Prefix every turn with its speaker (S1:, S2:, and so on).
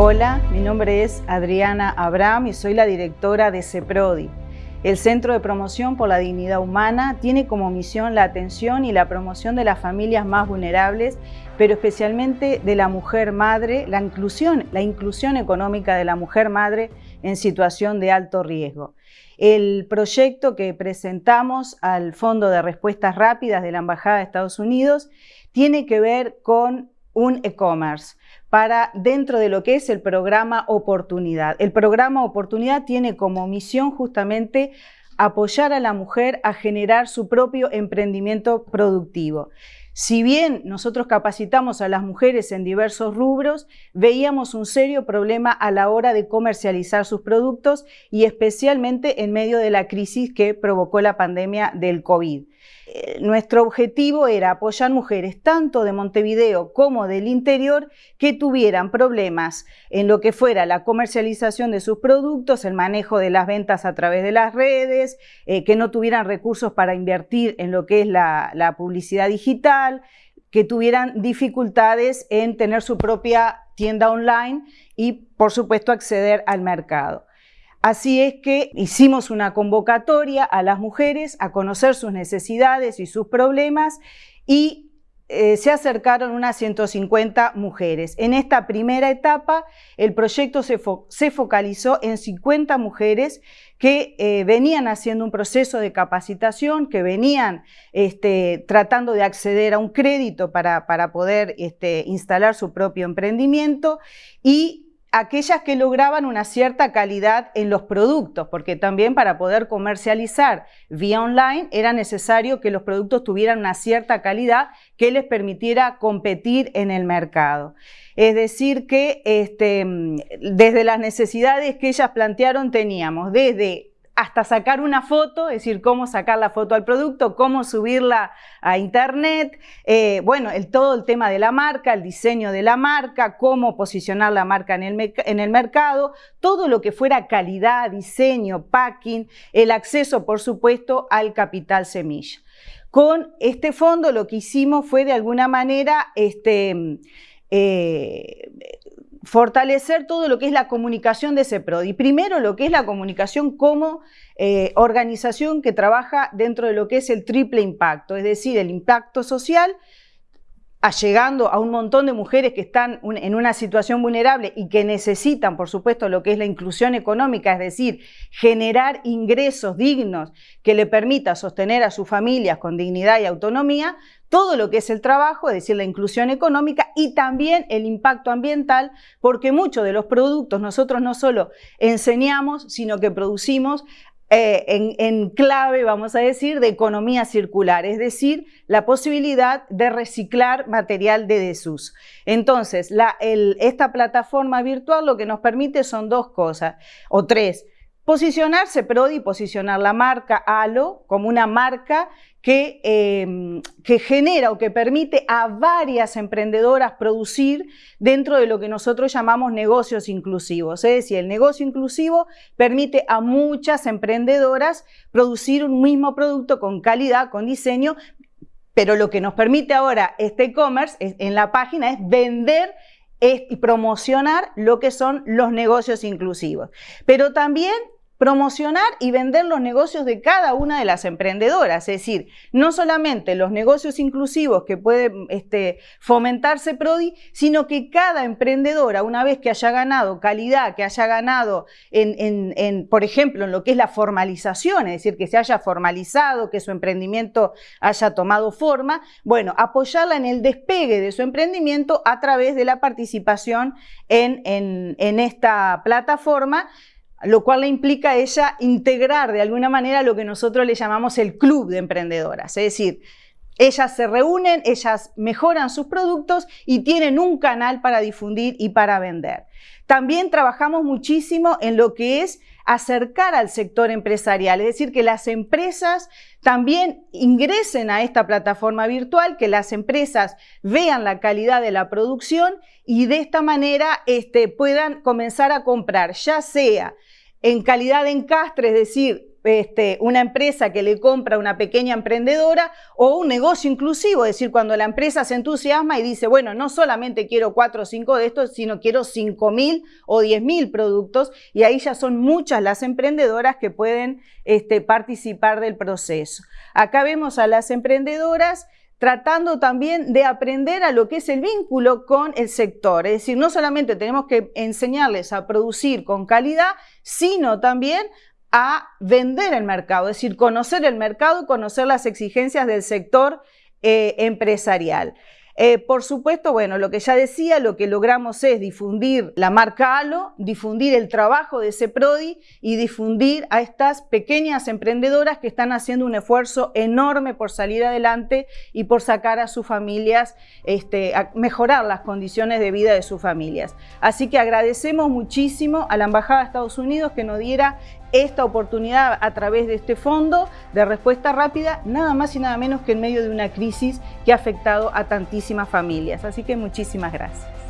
S1: Hola, mi nombre es Adriana Abraham y soy la directora de CEPRODI. El Centro de Promoción por la Dignidad Humana tiene como misión la atención y la promoción de las familias más vulnerables, pero especialmente de la mujer madre, la inclusión, la inclusión económica de la mujer madre en situación de alto riesgo. El proyecto que presentamos al Fondo de Respuestas Rápidas de la Embajada de Estados Unidos tiene que ver con un e-commerce para dentro de lo que es el programa Oportunidad. El programa Oportunidad tiene como misión justamente apoyar a la mujer a generar su propio emprendimiento productivo. Si bien nosotros capacitamos a las mujeres en diversos rubros, veíamos un serio problema a la hora de comercializar sus productos y especialmente en medio de la crisis que provocó la pandemia del COVID. Eh, nuestro objetivo era apoyar mujeres tanto de Montevideo como del interior que tuvieran problemas en lo que fuera la comercialización de sus productos, el manejo de las ventas a través de las redes, eh, que no tuvieran recursos para invertir en lo que es la, la publicidad digital, que tuvieran dificultades en tener su propia tienda online y, por supuesto, acceder al mercado. Así es que hicimos una convocatoria a las mujeres a conocer sus necesidades y sus problemas y eh, se acercaron unas 150 mujeres. En esta primera etapa, el proyecto se, focalizó en 50 mujeres que eh, venían haciendo un proceso de capacitación, que venían este, tratando de acceder a un crédito para, poder este, instalar su propio emprendimiento y aquellas que lograban una cierta calidad en los productos, porque también para poder comercializar vía online era necesario que los productos tuvieran una cierta calidad que les permitiera competir en el mercado. Es decir que este, desde las necesidades que ellas plantearon teníamos desde hasta sacar una foto, es decir, cómo sacar la foto al producto, cómo subirla a internet, eh, bueno, todo el tema de la marca, el diseño de la marca, cómo posicionar la marca en el, en el mercado, todo lo que fuera calidad, diseño, packing, el acceso, por supuesto, al capital semilla. Con este fondo lo que hicimos fue de alguna manera este, eh, fortalecer todo lo que es la comunicación de ese PRODI. Primero, lo que es la comunicación como eh, organización que trabaja dentro de lo que es el triple impacto, es decir, el impacto social, llegando a un montón de mujeres que están en una situación vulnerable y que necesitan, por supuesto, lo que es la inclusión económica, es decir, generar ingresos dignos que le permita sostener a sus familias con dignidad y autonomía, todo lo que es el trabajo, es decir, la inclusión económica y también el impacto ambiental, porque muchos de los productos nosotros no solo enseñamos, sino que producimos eh, en, clave, vamos a decir, de economía circular, es decir, la posibilidad de reciclar material de desuso. Entonces, esta plataforma virtual lo que nos permite son dos cosas, o tres. Posicionarse Prodi, posicionar la marca ALO como una marca que, em, que, genera o que permite a varias emprendedoras producir dentro de lo que nosotros llamamos negocios inclusivos. Es decir, el negocio inclusivo permite a muchas emprendedoras producir un mismo producto con calidad, con diseño, pero lo que nos permite ahora este e-commerce en la página es vender y promocionar lo que son los negocios inclusivos. Pero también promocionar y vender los negocios de cada una de las emprendedoras, es decir, no solamente los negocios inclusivos que puede este, fomentarse Prodi, sino que cada emprendedora, una vez que haya ganado calidad, que haya ganado, en, por ejemplo, en lo que es la formalización, es decir, que se haya formalizado, que su emprendimiento haya tomado forma, bueno, apoyarla en el despegue de su emprendimiento a través de la participación en esta plataforma, lo cual le implica a ella integrar de alguna manera lo que nosotros le llamamos el club de emprendedoras, es decir, ellas se reúnen, ellas mejoran sus productos y tienen un canal para difundir y para vender. También trabajamos muchísimo en lo que es acercar al sector empresarial, es decir, que las empresas también ingresen a esta plataforma virtual, que las empresas vean la calidad de la producción y de esta manera este, puedan comenzar a comprar, ya sea en calidad de encastre, es decir, este, una empresa que le compra a una pequeña emprendedora o un negocio inclusivo, es decir, cuando la empresa se entusiasma y dice, bueno, no solamente quiero cuatro o cinco de estos, sino quiero cinco mil o diez mil productos y ahí ya son muchas las emprendedoras que pueden este, participar del proceso. Acá vemos a las emprendedoras tratando también de aprender a lo que es el vínculo con el sector. Es decir, no solamente tenemos que enseñarles a producir con calidad, sino también a vender el mercado, es decir, conocer el mercado, conocer las exigencias del sector eh, empresarial. Eh, por supuesto, bueno, lo que ya decía, lo que logramos es difundir la marca ALO, difundir el trabajo de ese PRODI y difundir a estas pequeñas emprendedoras que están haciendo un esfuerzo enorme por salir adelante y por sacar a sus familias, este, a mejorar las condiciones de vida de sus familias. Así que agradecemos muchísimo a la Embajada de Estados Unidos que nos diera esta oportunidad a través de este fondo de respuesta rápida, nada más y nada menos que en medio de una crisis que ha afectado a tantísimas familias. Así que muchísimas gracias.